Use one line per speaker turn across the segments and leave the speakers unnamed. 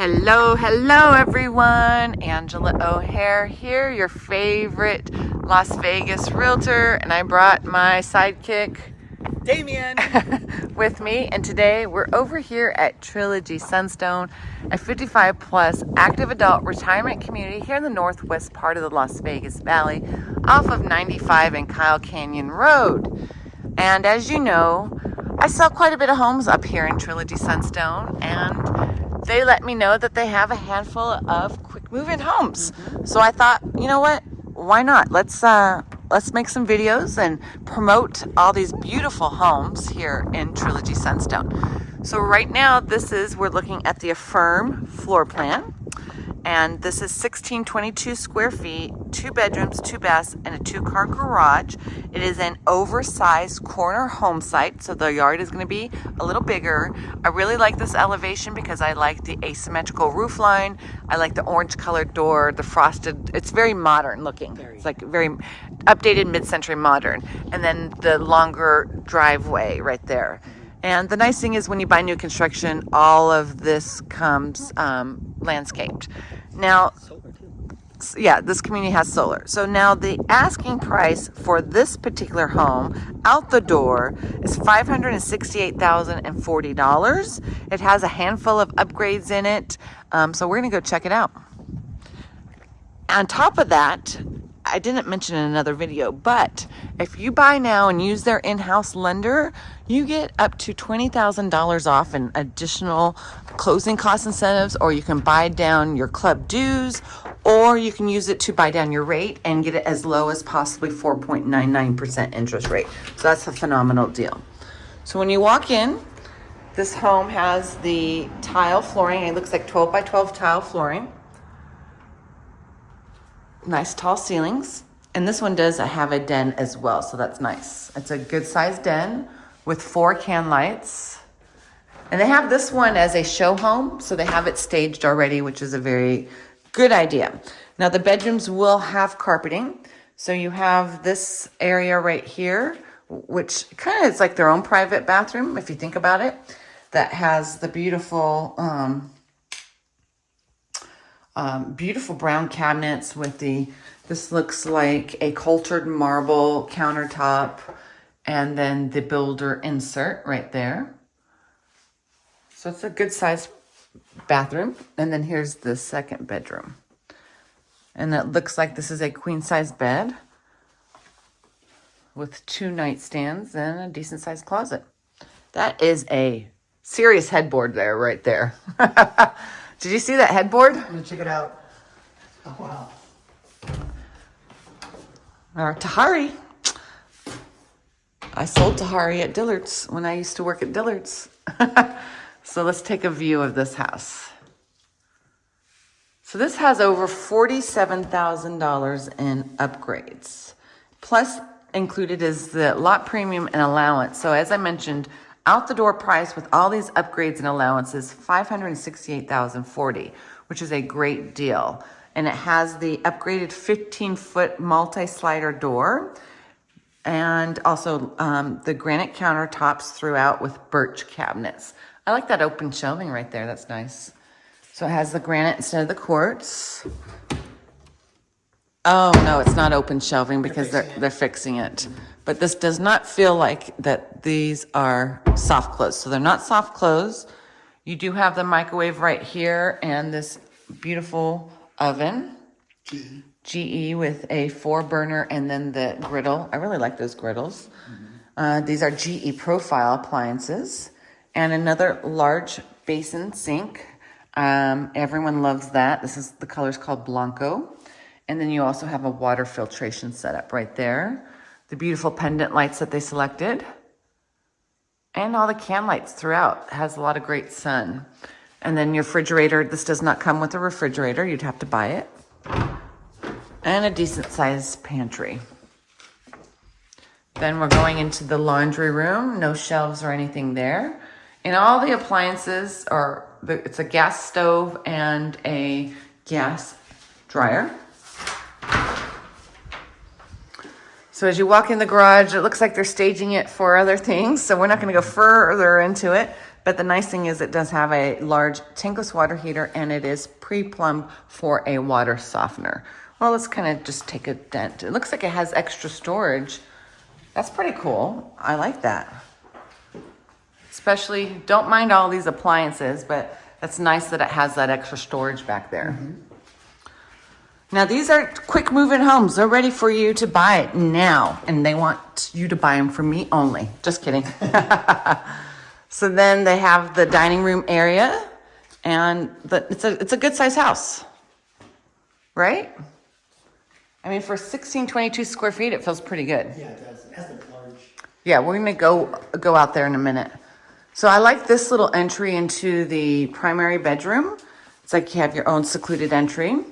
Hello, hello everyone. Angela O'Hare here, your favorite Las Vegas realtor, and I brought my sidekick
Damien
with me. And today we're over here at Trilogy Sunstone, a 55 plus active adult retirement community here in the northwest part of the Las Vegas Valley off of 95 and Kyle Canyon Road. And as you know, I sell quite a bit of homes up here in Trilogy Sunstone and they let me know that they have a handful of quick move-in homes. So I thought, you know what? Why not? Let's uh, let's make some videos and promote all these beautiful homes here in Trilogy Sunstone. So right now, this is we're looking at the Affirm floor plan and this is 1622 square feet, two bedrooms, two baths, and a two car garage. It is an oversized corner home site, so the yard is going to be a little bigger. I really like this elevation because I like the asymmetrical roof line. I like the orange colored door, the frosted, it's very modern looking. It's like very updated mid-century modern. And then the longer driveway right there. And the nice thing is when you buy new construction, all of this comes um, landscaped. Now, yeah, this community has solar. So now the asking price for this particular home out the door is $568,040. It has a handful of upgrades in it. Um, so we're going to go check it out. On top of that, I didn't mention in another video, but if you buy now and use their in-house lender, you get up to $20,000 off in additional closing cost incentives, or you can buy down your club dues, or you can use it to buy down your rate and get it as low as possibly 4.99% interest rate. So that's a phenomenal deal. So when you walk in, this home has the tile flooring. It looks like 12 by 12 tile flooring nice tall ceilings. And this one does have a den as well, so that's nice. It's a good sized den with four can lights. And they have this one as a show home, so they have it staged already, which is a very good idea. Now the bedrooms will have carpeting. So you have this area right here, which kind of is like their own private bathroom, if you think about it, that has the beautiful um, um, beautiful brown cabinets with the, this looks like a cultured marble countertop and then the builder insert right there. So it's a good size bathroom. And then here's the second bedroom. And it looks like this is a queen size bed with two nightstands and a decent sized closet. That is a serious headboard there, right there. Did you see that headboard?
I'm gonna check it out. Oh wow.
Our Tahari. I sold Tahari at Dillard's when I used to work at Dillard's. so let's take a view of this house. So this has over $47,000 in upgrades. Plus included is the lot premium and allowance. So as I mentioned, out the door price with all these upgrades and allowances, 568,040, which is a great deal. And it has the upgraded 15 foot multi-slider door and also um, the granite countertops throughout with birch cabinets. I like that open shelving right there. That's nice. So it has the granite instead of the quartz. Oh, no, it's not open shelving because they're, they're fixing it. But this does not feel like that these are soft close. So they're not soft close. You do have the microwave right here and this beautiful oven. GE. GE with a four burner and then the griddle. I really like those griddles. Mm-hmm. Uh, these are GE profile appliances and another large basin sink. Um, everyone loves that. This is the color is called Blanco. And then you also have a water filtration setup right there the beautiful pendant lights that they selected, and all the can lights throughout. It has a lot of great sun. And then your refrigerator, this does not come with a refrigerator. You'd have to buy it. And a decent sized pantry. Then we're going into the laundry room. No shelves or anything there. And all the appliances are, it's a gas stove and a gas dryer. So as you walk in the garage, it looks like they're staging it for other things. So we're not going to go further into it. But the nice thing is it does have a large tankless water heater and it is pre-plumbed for a water softener. Well, let's kind of just take a dent. It looks like it has extra storage. That's pretty cool. I like that. Especially, don't mind all these appliances, but it's nice that it has that extra storage back there. Mm-hmm. Now, these are quick moving homes. They're ready for you to buy it now, and they want you to buy them from me only. Just kidding. so then they have the dining room area, and the, it's a it's a good size house, right? I mean, for 1622 square feet, it feels pretty good.
Yeah, it does. It has a large.
Yeah, we're gonna go go out there in a minute. So I like this little entry into the primary bedroom. It's like you have your own secluded entry.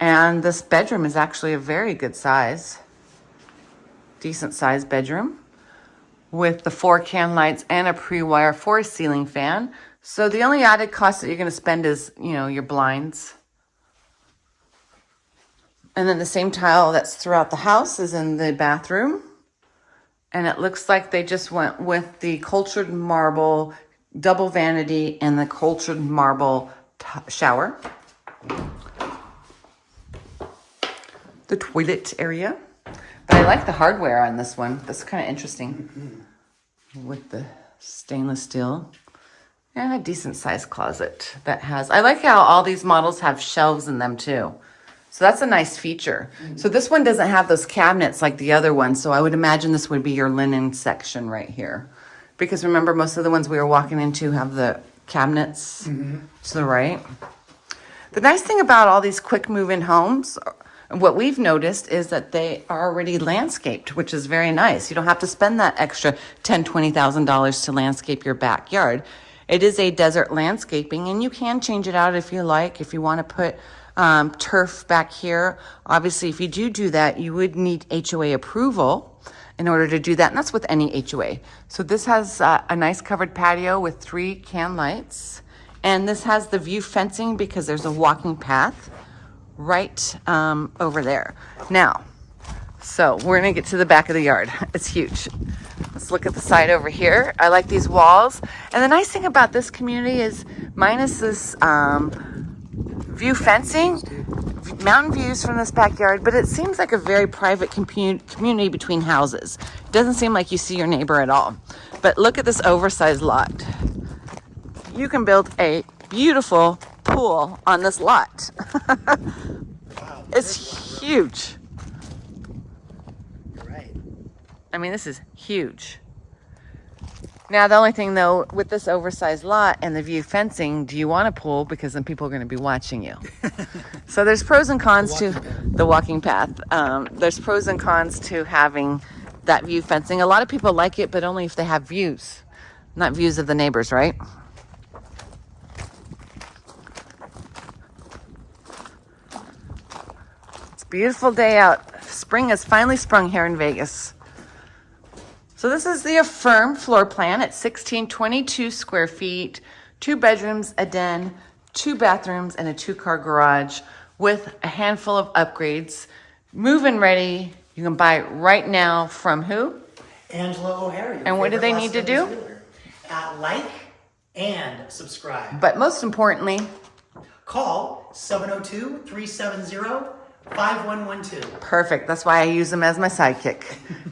And this bedroom is actually a very good size, decent size bedroom with the four can lights and a pre-wire four ceiling fan. So the only added cost that you're gonna spend is, you know, your blinds. And then the same tile that's throughout the house is in the bathroom. And it looks like they just went with the cultured marble double vanity and the cultured marble shower. The toilet area. But I like the hardware on this one. That's kind of interesting. With the stainless steel. And a decent sized closet that has, I like how all these models have shelves in them too. So that's a nice feature. Mm-hmm. So this one doesn't have those cabinets like the other one. So I would imagine this would be your linen section right here. Because remember, most of the ones we were walking into have the cabinets mm-hmm. to the right. The nice thing about all these quick move-in homes, uh, what we've noticed is that they are already landscaped, which is very nice. You don't have to spend that extra ten, twenty thousand dollars to landscape your backyard. It is a desert landscaping, and you can change it out if you like. If you want to put um, turf back here, obviously, if you do do that, you would need HOA approval in order to do that, and that's with any HOA. So this has uh, a nice covered patio with three can lights, and this has the view fencing because there's a walking path right um, over there. Now, so we're gonna get to the back of the yard. It's huge. Let's look at the side over here. I like these walls. And the nice thing about this community is minus this um, view fencing, mountain views from this backyard, but it seems like a very private community between houses. It doesn't seem like you see your neighbor at all. But look at this oversized lot. You can build a beautiful pool on this lot. it's huge. I mean, this is huge. Now, the only thing though, with this oversized lot and the view fencing, do you want a pool? Because then people are going to be watching you. so there's pros and cons to the walking path. Um, there's pros and cons to having that view fencing. A lot of people like it, but only if they have views, not views of the neighbors, right? It's a beautiful day out. Spring has finally sprung here in Vegas. So this is the affirmed floor plan at 1622 square feet, two bedrooms, a den, two bathrooms, and a two-car garage with a handful of upgrades. Move-in ready. You can buy it right now from who?
Angela O'Hara.
And what do they need to do?
Uh, like and subscribe.
But most importantly,
Call 702 370 5112.
perfect. That's why I use him as my sidekick.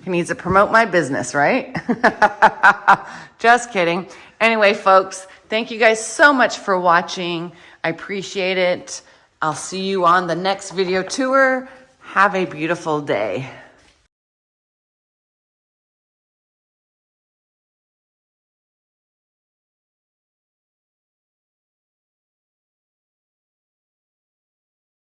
he needs to promote my business, right? Just kidding. Anyway, folks, thank you guys so much for watching. I appreciate it. I'll see you on the next video tour. Have a beautiful day.